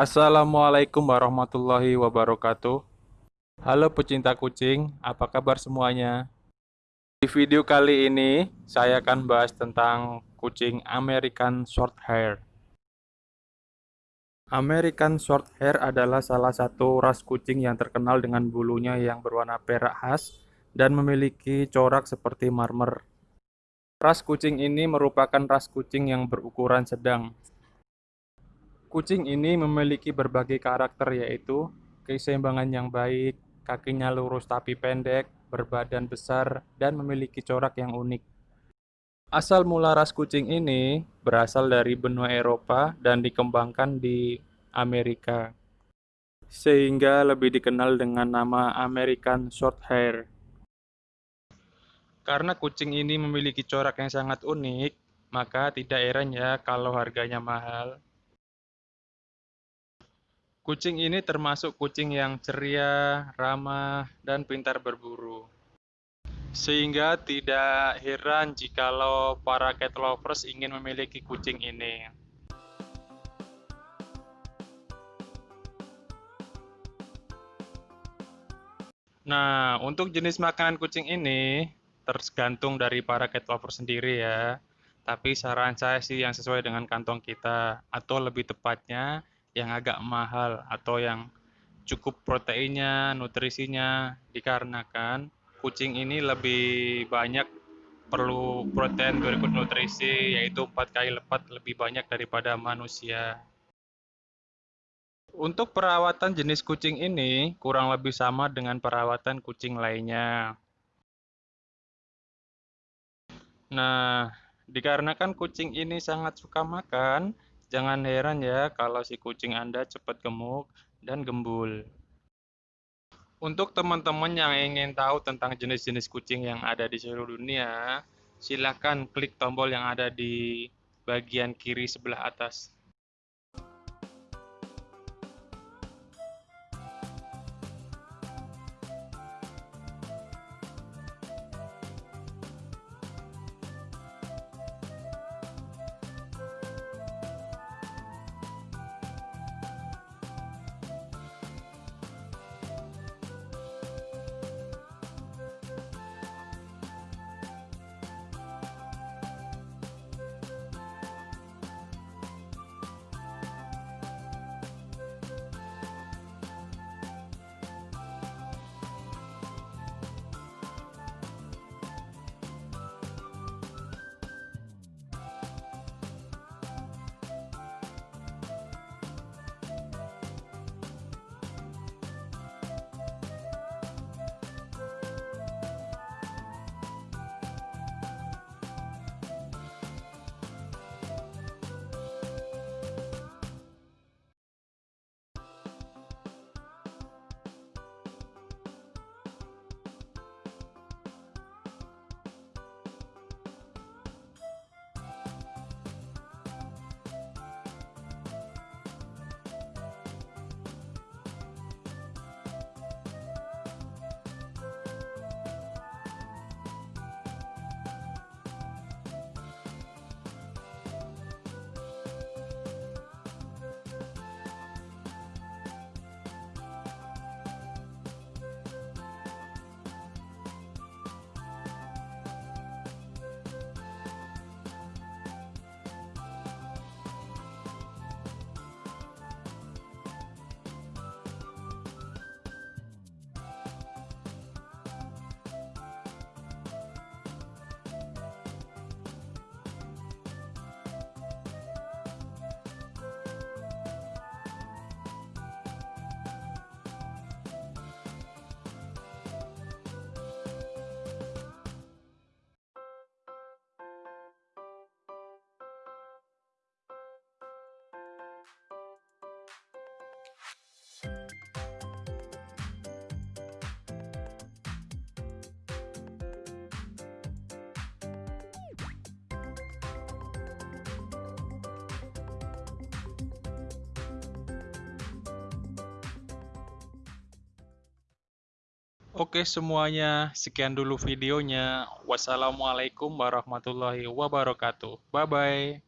Assalamualaikum warahmatullahi wabarakatuh. Halo pecinta kucing, apa kabar semuanya? Di video kali ini, saya akan bahas tentang kucing American Shorthair. American Shorthair adalah salah satu ras kucing yang terkenal dengan bulunya yang berwarna perak khas dan memiliki corak seperti marmer. Ras kucing ini merupakan ras kucing yang berukuran sedang, Kucing ini memiliki berbagai karakter yaitu keseimbangan yang baik, kakinya lurus tapi pendek, berbadan besar, dan memiliki corak yang unik. Asal mula ras kucing ini berasal dari benua Eropa dan dikembangkan di Amerika, sehingga lebih dikenal dengan nama American Shorthair. Karena kucing ini memiliki corak yang sangat unik, maka tidak heran ya kalau harganya mahal. Kucing ini termasuk kucing yang ceria, ramah, dan pintar berburu. Sehingga tidak heran jikalau para cat lovers ingin memiliki kucing ini. Nah, untuk jenis makanan kucing ini tergantung dari para cat lovers sendiri ya. Tapi saran saya sih yang sesuai dengan kantong kita atau lebih tepatnya yang agak mahal atau yang cukup proteinnya, nutrisinya dikarenakan kucing ini lebih banyak perlu protein berikut nutrisi yaitu empat kali lipat lebih banyak daripada manusia. Untuk perawatan jenis kucing ini kurang lebih sama dengan perawatan kucing lainnya. Nah, dikarenakan kucing ini sangat suka makan, Jangan heran ya kalau si kucing Anda cepat gemuk dan gembul. Untuk teman-teman yang ingin tahu tentang jenis-jenis kucing yang ada di seluruh dunia, silakan klik tombol yang ada di bagian kiri sebelah atas. Oke semuanya, sekian dulu videonya. Wassalamualaikum warahmatullahi wabarakatuh. Bye-bye.